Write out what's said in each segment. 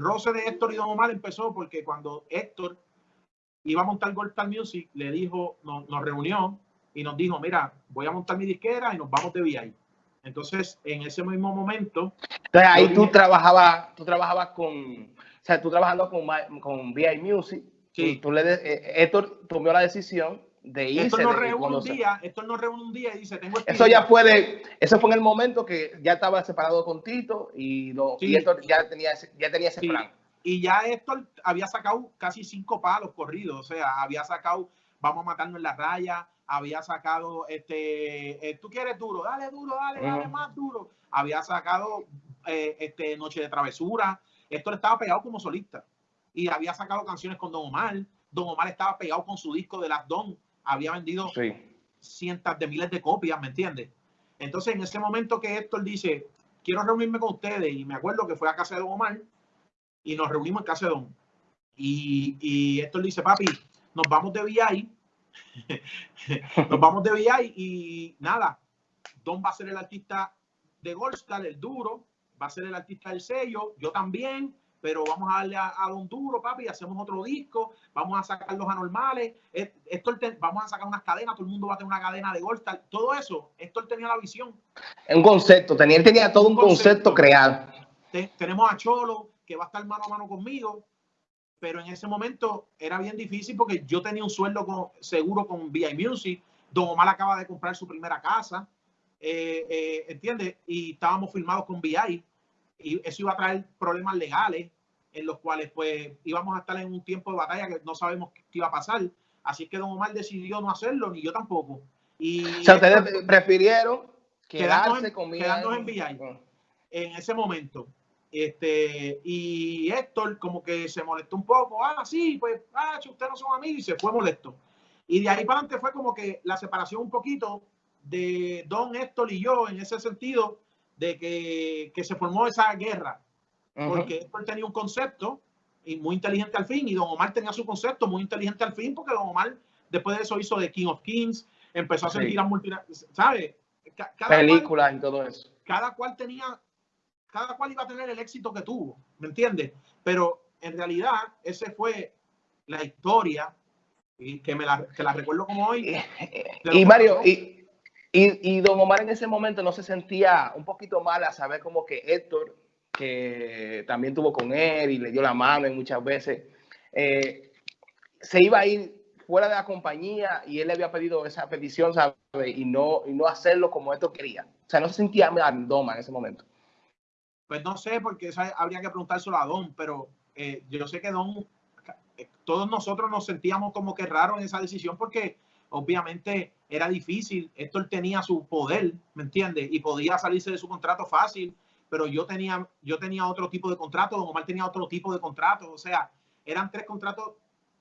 roce de Héctor y Don Omar empezó porque cuando Héctor iba a montar Gold Music, le dijo, nos, nos reunió y nos dijo, mira, voy a montar mi disquera y nos vamos de VI. Entonces, en ese mismo momento... Entonces, ahí tú trabajabas, tú trabajabas con, o sea, tú trabajando con, con VI Music, sí. tú, le, eh, Héctor tomó la decisión de irse. Esto nos reúne un día, esto reúne un día y dice, tengo Eso ya fue de, eso fue en el momento que ya estaba separado con Tito y, lo, sí. y Héctor ya tenía, ya tenía ese sí. plan. Y ya Héctor había sacado casi cinco palos corridos, o sea, había sacado, vamos a matarnos en la raya, había sacado, este, eh, tú quieres duro, dale duro, dale, dale más duro. Había sacado eh, este, Noche de Travesura. Esto le estaba pegado como solista. Y había sacado canciones con Don Omar. Don Omar estaba pegado con su disco de Las Don. Había vendido sí. cientos de miles de copias, ¿me entiendes? Entonces, en ese momento que Héctor dice, quiero reunirme con ustedes, y me acuerdo que fue a casa de Don Omar, y nos reunimos en casa de Don. Y, y Héctor dice, papi, nos vamos de VI Nos vamos de VI y nada, Don va a ser el artista de Goldstar, el duro, va a ser el artista del sello, yo también, pero vamos a darle a, a Don Duro, papi, hacemos otro disco, vamos a sacar los anormales, esto vamos a sacar unas cadenas, todo el mundo va a tener una cadena de Goldstar, todo eso, esto él tenía la visión. Un concepto, tenía, él tenía todo un, concepto, concepto, creado. tenemos a Cholo, que va a estar mano a mano conmigo, pero en ese momento era bien difícil porque yo tenía un sueldo con, seguro con VI Music. Don Omar acaba de comprar su primera casa, eh, eh, ¿entiendes? Y estábamos firmados con VI y eso iba a traer problemas legales en los cuales pues íbamos a estar en un tiempo de batalla que no sabemos qué iba a pasar. Así que Don Omar decidió no hacerlo, ni yo tampoco. Y o sea, ustedes esto, prefirieron quedarse en, con. Quedarnos en VI en ese momento. Este, y Héctor como que se molestó un poco, ah, sí, pues, ah, ustedes no son amigos y se fue molesto. Y de ahí para adelante fue como que la separación un poquito de Don Héctor y yo en ese sentido de que, que se formó esa guerra. Uh -huh. Porque Héctor tenía un concepto y muy inteligente al fin y Don Omar tenía su concepto muy inteligente al fin porque Don Omar después de eso hizo The King of Kings, empezó a hacer sí. giras ¿sabes? Cada Películas cual, y todo eso. Cada cual tenía cada cual iba a tener el éxito que tuvo, ¿me entiendes? Pero en realidad ese fue la historia y que me la, que la recuerdo como hoy. Y Mario, y, y, y, Don Omar en ese momento no se sentía un poquito mal a saber como que Héctor, que también tuvo con él y le dio la mano y muchas veces, eh, se iba a ir fuera de la compañía y él le había pedido esa petición, ¿sabes? Y no, y no hacerlo como Héctor quería. O sea, no se sentía mal Doma en ese momento. Pues no sé, porque habría que preguntárselo a Don, pero eh, yo sé que Don, eh, todos nosotros nos sentíamos como que raro en esa decisión porque obviamente era difícil. Héctor tenía su poder, ¿me entiendes? Y podía salirse de su contrato fácil, pero yo tenía, yo tenía otro tipo de contrato, Don Omar tenía otro tipo de contrato, o sea, eran tres contratos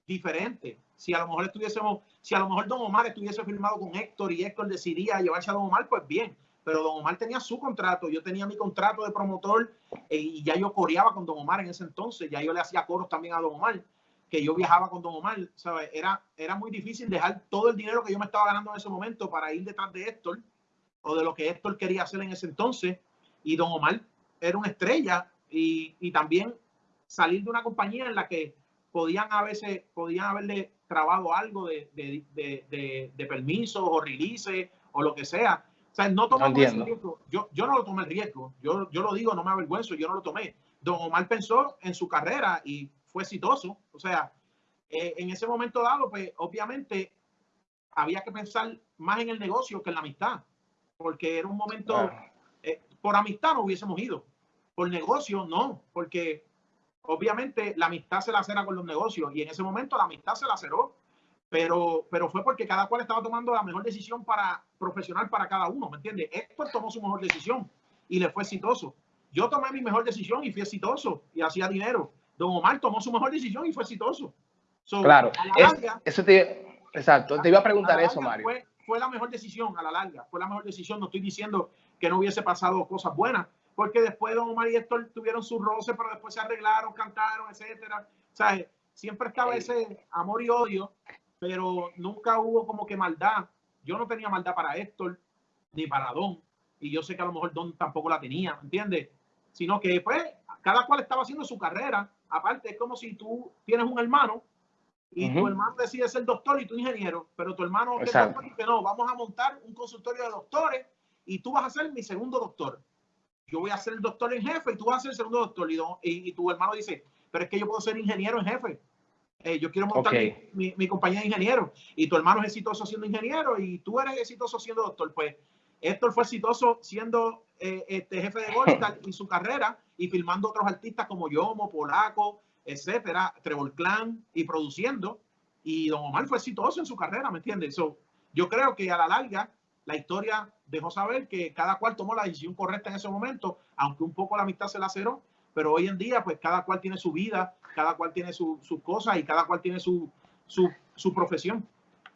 diferentes. Si a lo mejor estuviésemos, si a lo mejor Don Omar estuviese firmado con Héctor y Héctor decidía llevarse a Don Omar, pues bien pero Don Omar tenía su contrato, yo tenía mi contrato de promotor eh, y ya yo coreaba con Don Omar en ese entonces, ya yo le hacía coros también a Don Omar, que yo viajaba con Don Omar, ¿sabes? Era, era muy difícil dejar todo el dinero que yo me estaba ganando en ese momento para ir detrás de Héctor o de lo que Héctor quería hacer en ese entonces y Don Omar era una estrella y, y también salir de una compañía en la que podían a veces, podían haberle trabado algo de, de, de, permisos o releases o lo que sea o sea, no tomamos no ese riesgo. Yo, yo no lo tomé el riesgo. Yo, yo lo digo, no me avergüenzo, yo no lo tomé. Don Omar pensó en su carrera y fue exitoso. O sea, eh, en ese momento dado, pues obviamente había que pensar más en el negocio que en la amistad. Porque era un momento, ah. eh, por amistad no hubiésemos ido. Por negocio no, porque obviamente la amistad se la cera con los negocios y en ese momento la amistad se la cerró pero, pero fue porque cada cual estaba tomando la mejor decisión para profesional para cada uno, ¿me entiendes? Héctor tomó su mejor decisión y le fue exitoso. Yo tomé mi mejor decisión y fui exitoso y hacía dinero. Don Omar tomó su mejor decisión y fue exitoso. So, claro, larga, es, eso te, exacto, te iba a preguntar a eso, Mario. Fue, fue la mejor decisión a la larga, fue la mejor decisión. No estoy diciendo que no hubiese pasado cosas buenas, porque después Don Omar y Héctor tuvieron sus roces, pero después se arreglaron, cantaron, etcétera. O sea, siempre estaba ese amor y odio pero nunca hubo como que maldad. Yo no tenía maldad para Héctor ni para Don, y yo sé que a lo mejor Don tampoco la tenía, ¿entiendes? Sino que pues cada cual estaba haciendo su carrera. Aparte, es como si tú tienes un hermano y tu hermano decide ser doctor y tú ingeniero, pero tu hermano que dice, no, vamos a montar un consultorio de doctores y tú vas a ser mi segundo doctor. Yo voy a ser el doctor en jefe y tú vas a ser el segundo doctor. Y, y, tu hermano dice, pero es que yo puedo ser ingeniero en jefe. Eh, yo quiero montar mi, mi, compañía de ingeniero. Y tu hermano es exitoso siendo ingeniero y tú eres exitoso siendo doctor. Pues Héctor fue exitoso siendo eh, este jefe de Goldstars en su carrera y filmando otros artistas como Yomo, Polaco, etcétera, Trevor Clan y produciendo. Y Don Omar fue exitoso en su carrera, ¿me entiendes? yo creo que a la larga la historia dejó saber que cada cual tomó la decisión correcta en ese momento, aunque un poco la amistad se laceró, pero hoy en día pues cada cual tiene su vida, cada cual tiene sus su cosas y cada cual tiene su, su, su profesión.